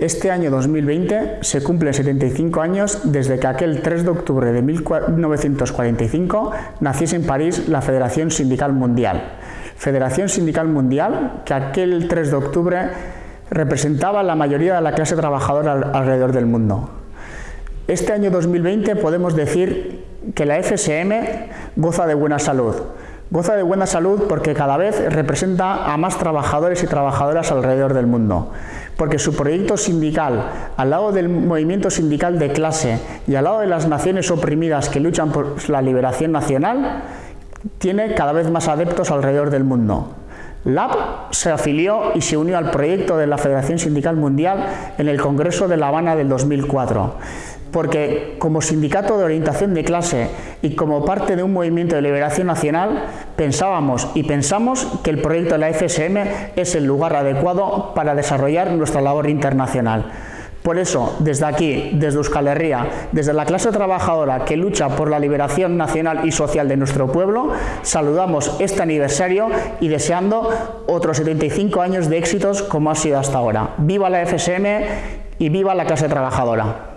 Este año 2020 se cumplen 75 años desde que aquel 3 de octubre de 1945 naciese en París la Federación Sindical Mundial. Federación Sindical Mundial que aquel 3 de octubre representaba la mayoría de la clase trabajadora alrededor del mundo. Este año 2020 podemos decir que la FSM goza de buena salud, Goza de buena salud porque cada vez representa a más trabajadores y trabajadoras alrededor del mundo, porque su proyecto sindical, al lado del movimiento sindical de clase y al lado de las naciones oprimidas que luchan por la liberación nacional, tiene cada vez más adeptos alrededor del mundo. LAB se afilió y se unió al proyecto de la Federación Sindical Mundial en el Congreso de La Habana del 2004 porque como sindicato de orientación de clase y como parte de un movimiento de liberación nacional, pensábamos y pensamos que el proyecto de la FSM es el lugar adecuado para desarrollar nuestra labor internacional. Por eso, desde aquí, desde Euskal Herria, desde la clase trabajadora que lucha por la liberación nacional y social de nuestro pueblo, saludamos este aniversario y deseando otros 75 años de éxitos como ha sido hasta ahora. ¡Viva la FSM y viva la clase trabajadora!